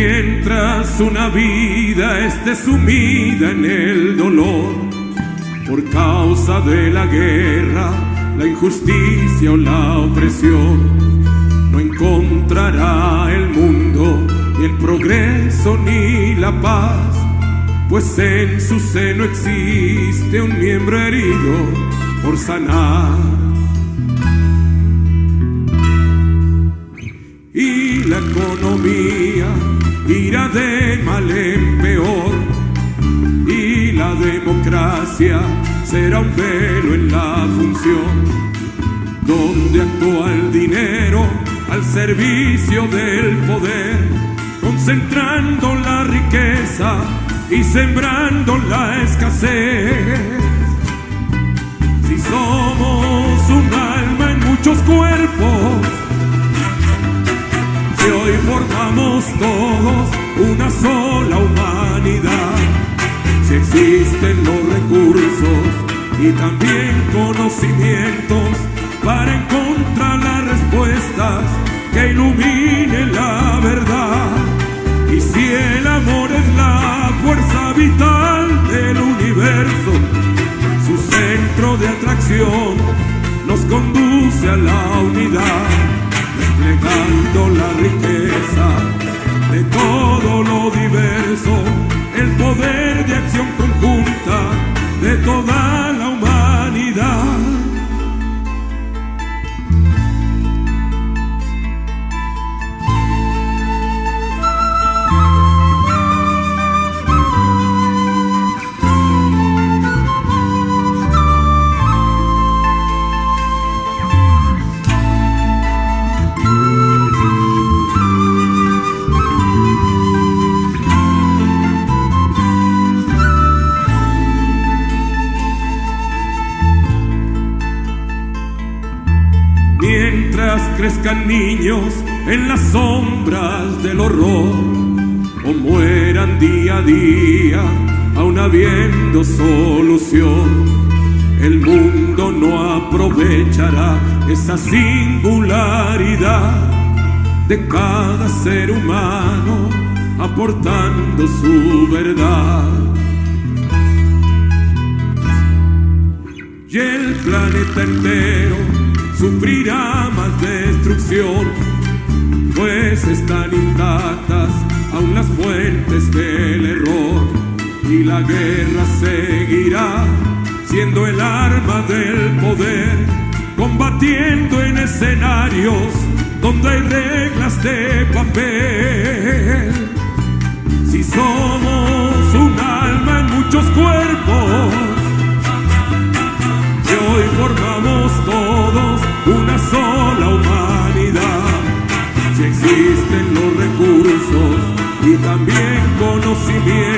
Mientras una vida esté sumida en el dolor por causa de la guerra, la injusticia o la opresión, no encontrará el mundo ni el progreso ni la paz, pues en su seno existe un miembro herido por sanar. Y la economía irá de mal en peor y la democracia será un velo en la función donde actúa el dinero al servicio del poder, concentrando la riqueza y sembrando la escasez. Si somos un alma en muchos cuerpos, formamos todos una sola humanidad, si existen los recursos y también conocimientos para encontrar las respuestas que iluminen la verdad. Y si el amor es la fuerza vital del universo, su centro de atracción nos conduce a la unidad desplegando la riqueza crezcan niños en las sombras del horror o mueran día a día aún habiendo solución, el mundo no aprovechará esa singularidad de cada ser humano aportando su verdad. Y el planeta entero sufrirá más pues están intactas aún las fuentes del error y la guerra seguirá siendo el arma del poder, combatiendo en escenarios donde hay reglas de papel. Si somos existen los recursos y también conocimientos